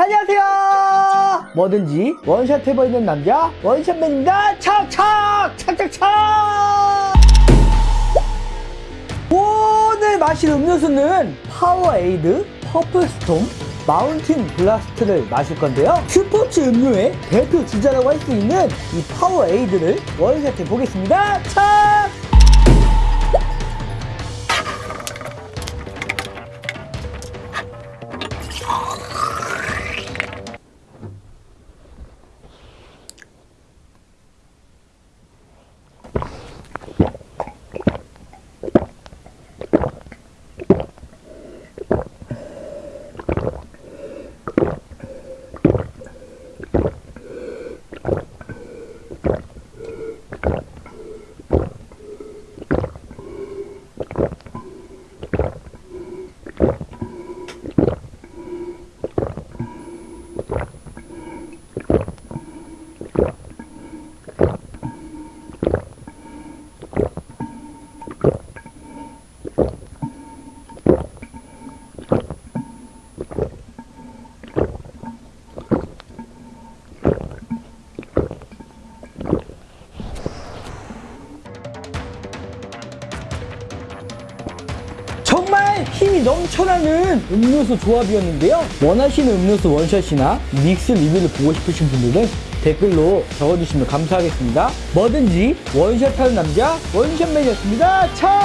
안녕하세요. 뭐든지 원샷 해버리는 남자 원샷맨입니다. 착착! 착착착! 오늘 마실 음료수는 파워에이드 퍼플스톰 마운틴 블라스트를 마실 건데요. 스포츠 음료의 대표 주자라고 할 수 있는 이 파워에이드를 원샷 해 보겠습니다. 착 정말 힘이 넘쳐나는 음료수 조합이었는데요. 원하시는 음료수 원샷이나 믹스 리뷰를 보고 싶으신 분들은 댓글로 적어주시면 감사하겠습니다. 뭐든지 원샷하는 남자 원샷맨이었습니다. 차!